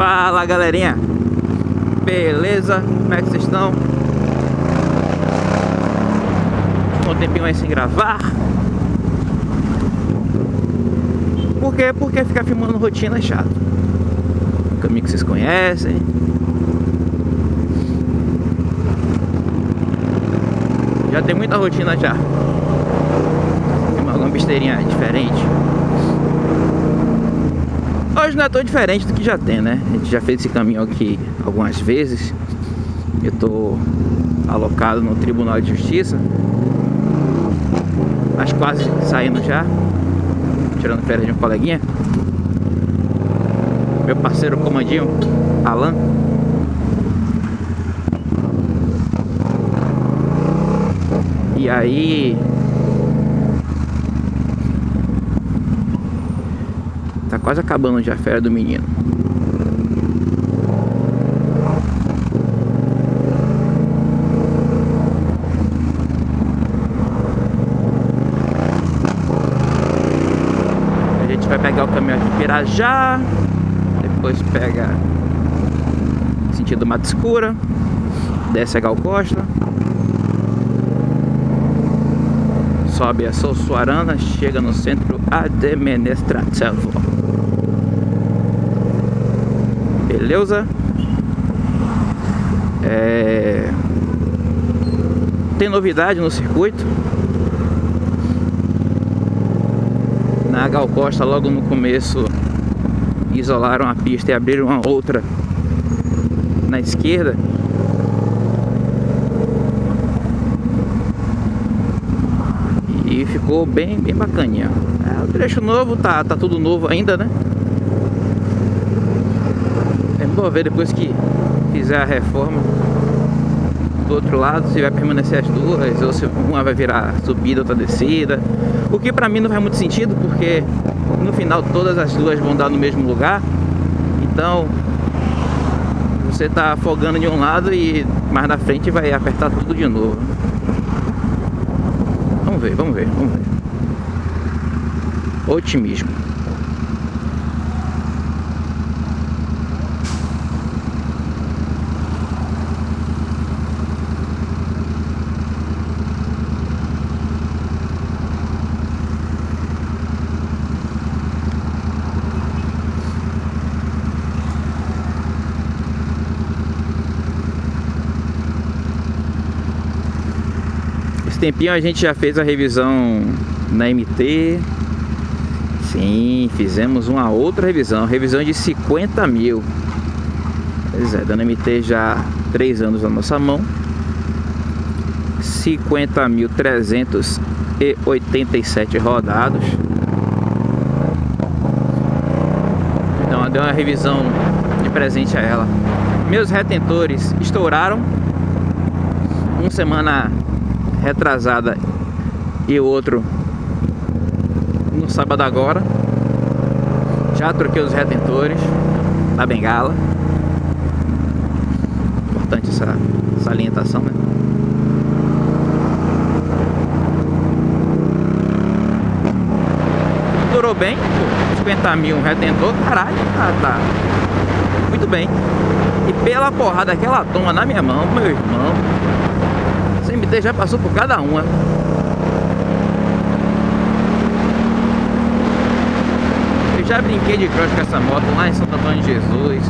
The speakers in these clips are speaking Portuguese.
Fala galerinha Beleza? Como é que vocês estão? Um tempinho aí sem gravar Por quê? Porque ficar filmando rotina é chato Caminho que vocês conhecem Já tem muita rotina já Filmar alguma besteirinha diferente Hoje não é tão diferente do que já tem, né? A gente já fez esse caminho aqui algumas vezes. Eu tô alocado no Tribunal de Justiça. Mas quase saindo já. Tirando férias de um coleguinha. Meu parceiro comandinho, Alan. E aí quase acabando já a férias do menino. A gente vai pegar o caminhão em Pirajá. Depois pega sentido Mata Escura. Desce a Gal Costa. sobe a Sussuarana, chega no centro administrativo. Beleza? É... Tem novidade no circuito. Na Gal Costa, logo no começo, isolaram a pista e abriram uma outra na esquerda. E ficou bem, bem bacaninha. É, o trecho novo, tá, tá tudo novo ainda, né? Vamos ver depois que fizer a reforma do outro lado se vai permanecer as duas ou se uma vai virar subida, outra descida. O que pra mim não faz muito sentido porque no final todas as duas vão dar no mesmo lugar. Então você tá afogando de um lado e mais na frente vai apertar tudo de novo. Vamos ver, vamos ver, vamos ver. Otimismo. Tempinho a gente já fez a revisão na MT Sim, fizemos uma outra revisão Revisão de 50 mil. Pois é, dando MT já 3 anos na nossa mão. 50.387 rodados. Então deu uma revisão de presente a ela. Meus retentores estouraram. Uma semana retrasada e o outro no sábado agora. Já troquei os retentores da bengala. Importante essa salientação, né? Durou bem, 50 mil retentor, caralho, tá, tá muito bem. E pela porrada que ela toma na minha mão, meu irmão, CMT já passou por cada uma. Eu já brinquei de cross com essa moto lá em Santo Antônio de Jesus.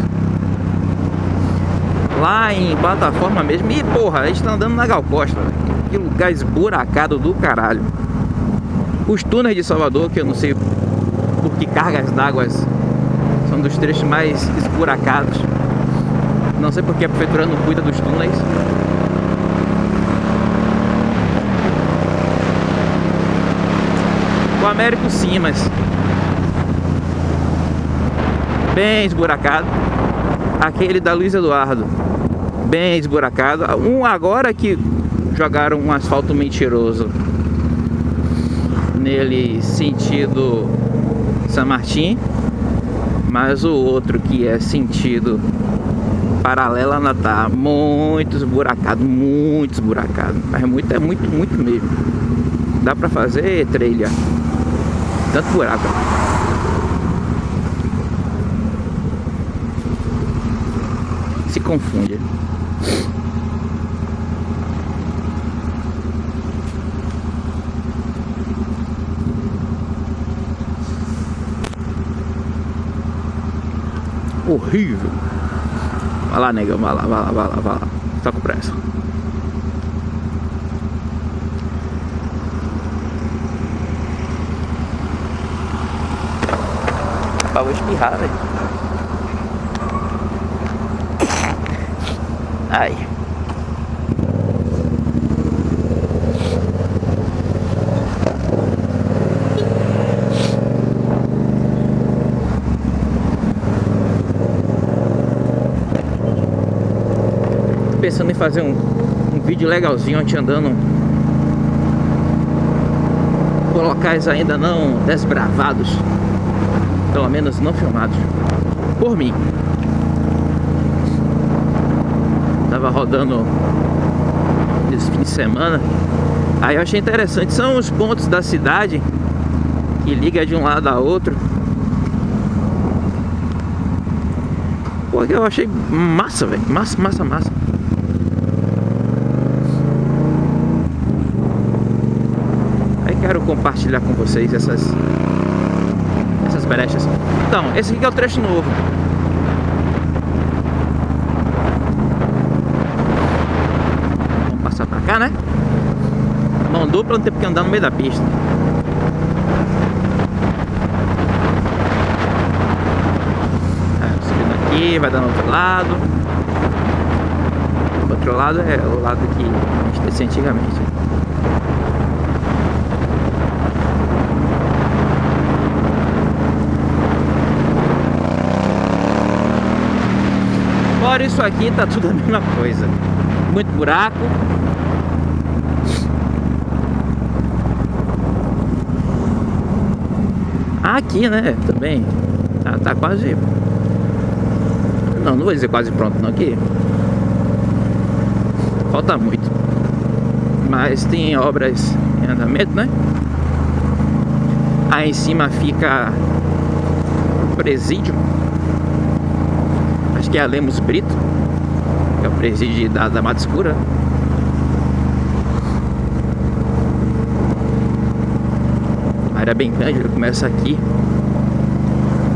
Lá em plataforma mesmo. E porra, a gente tá andando na Gal Costa. Que lugar esburacado do caralho. Os túneis de Salvador, que eu não sei por que cargas d'água são dos trechos mais esburacados. Não sei porque a prefeitura não cuida dos túneis. O Américo sim, mas bem esburacado. Aquele da Luiz Eduardo, bem esburacado. Um agora que jogaram um asfalto mentiroso nele sentido São Martim, mas o outro que é sentido paralela ainda tá muito esburacado, muito esburacado, mas muito é muito muito mesmo. Dá pra fazer trilha tanto buraco. confunde. Horrível. Vai lá, negão, vai lá, vai lá, vai lá, vai lá. Tá com pressa. Espirrar, velho. Ai. pensando em fazer um, um vídeo legalzinho gente andando locais ainda não desbravados pelo menos não filmados por mim tava rodando esse fim de semana aí eu achei interessante são os pontos da cidade que liga de um lado a outro porque eu achei massa, velho. Massa, massa, massa. quero compartilhar com vocês essas brechas. Então, esse aqui é o trecho novo. Vamos passar pra cá, né? Mão dupla não tem porque andar no meio da pista. É, subindo aqui, vai dar no outro lado. O outro lado é o lado que a gente descia antigamente. Fora isso aqui, tá tudo a mesma coisa. Muito buraco. Aqui, né, também. Tá, tá quase... Não, não vou dizer quase pronto não, aqui. Falta muito. Mas tem obras em andamento, né? Aí em cima fica presídio que é a Lemos Brito, que é o presídio da, da Mata Escura. A área é bem grande, ele começa aqui.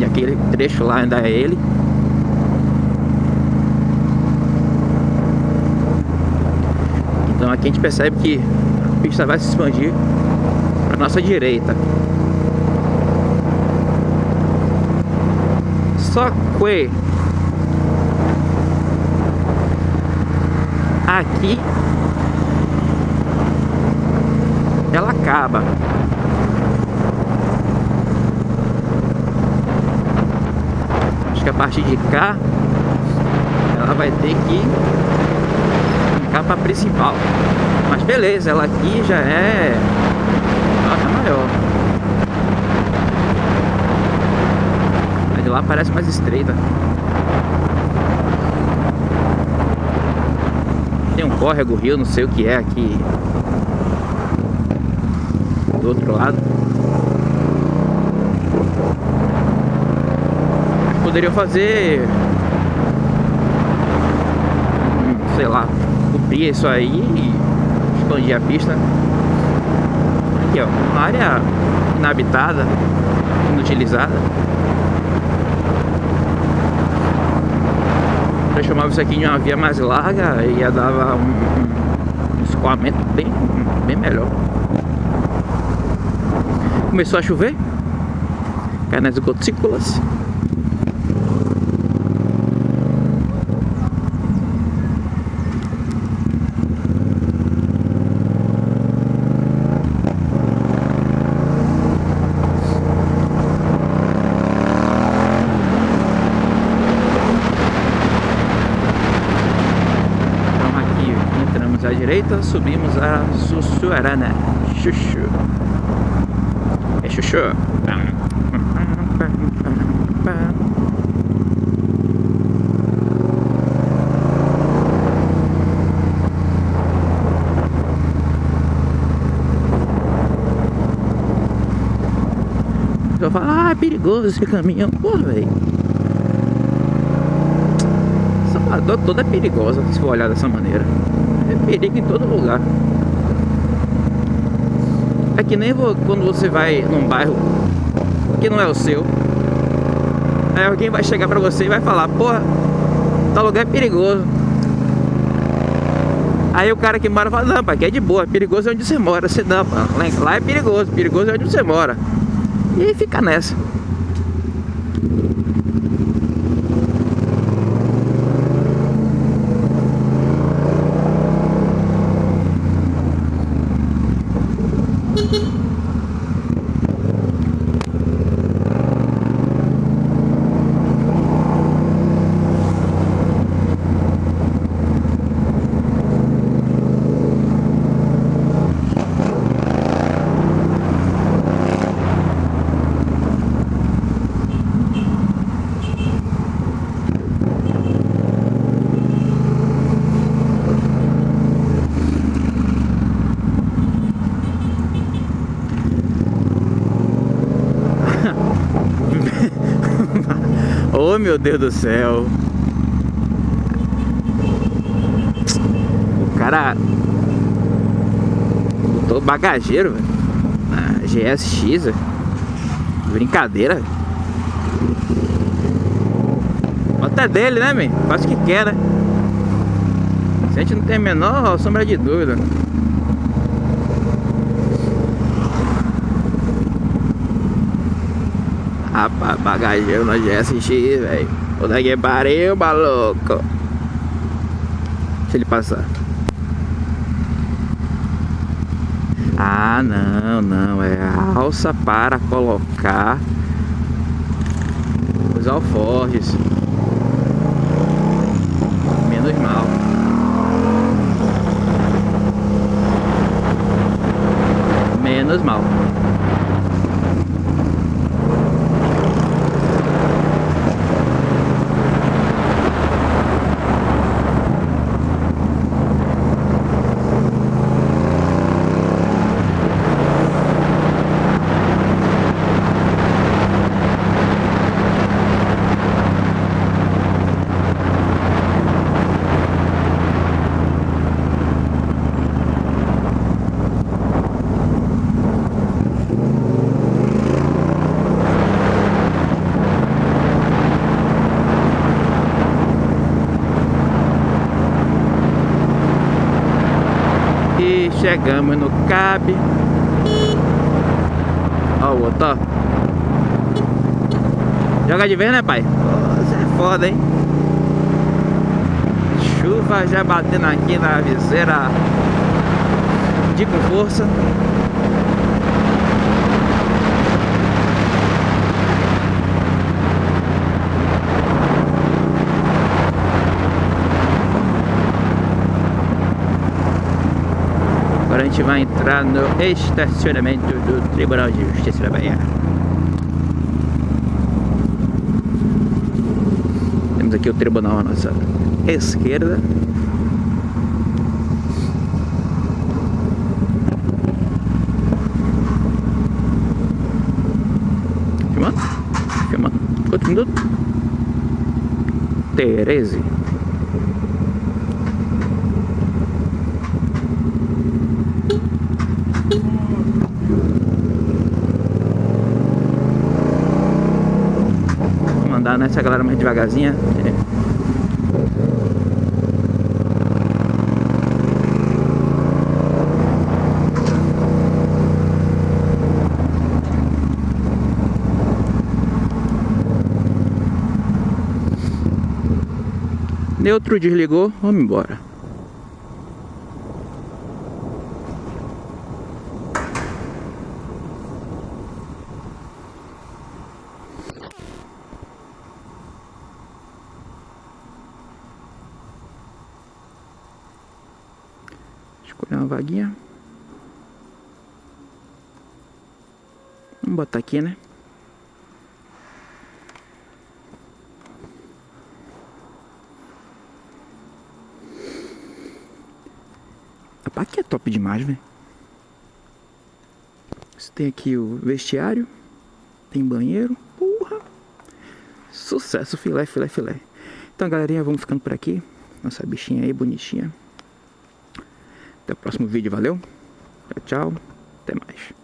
E aquele trecho lá ainda é ele. Então aqui a gente percebe que a pista vai se expandir para nossa direita. Só que aqui ela acaba. Acho que a partir de cá ela vai ter que ficar para principal. Mas beleza, ela aqui já é nota maior. A de lá parece mais estreita. Tem um córrego, rio, não sei o que é aqui do outro lado. Poderiam fazer, sei lá, cobrir isso aí e expandir a pista. Aqui ó, uma área inabitada, inutilizada. Transformava isso aqui em uma via mais larga e ia dar um, um escoamento bem, bem melhor. Começou a chover, cai nas gotículas. Direita, subimos a Sussuarana. Chuchu. É chuchu. Eu falo, ah, é perigoso esse caminhão. Porra, velho. Salvador toda é perigosa, se for olhar dessa maneira. É perigo em todo lugar. É que nem quando você vai num bairro que não é o seu. Aí alguém vai chegar pra você e vai falar, porra, tal lugar é perigoso. Aí o cara que mora fala, não, pai, que é de boa, perigoso é onde você mora. Você não, lá é perigoso, perigoso é onde você mora. E aí fica nessa. Oh meu Deus do céu O cara Botou bagageiro. Na GSX véio. Brincadeira Até dele né man? Faz o que quer né A gente não tem a menor sombra de dúvida Rapaz, bagageiro na GSX, velho. Puta que pariu, maluco. Deixa ele passar. Ah, não, não. É a alça para colocar os alforjes. Menos mal. Menos mal. Chegamos no CAB. Ó o outro, ó. Joga de vez, né, pai? Você é foda, hein? Chuva já batendo aqui na viseira de com força. A gente vai entrar no estacionamento do Tribunal de Justiça da Bahia. Temos aqui o tribunal à nossa esquerda. Filmando? Filmando. Quanto minuto? 13. andar nessa galera mais devagarzinha. É. Neutro desligou, vamos embora. Botar aqui, né? Rapaz, aqui é top demais, velho. Você tem aqui o vestiário. Tem banheiro. Porra! Sucesso, filé, filé, filé. Então, galerinha, vamos ficando por aqui. Nossa bichinha aí, bonitinha. Até o próximo vídeo, valeu? Tchau, tchau. Até mais.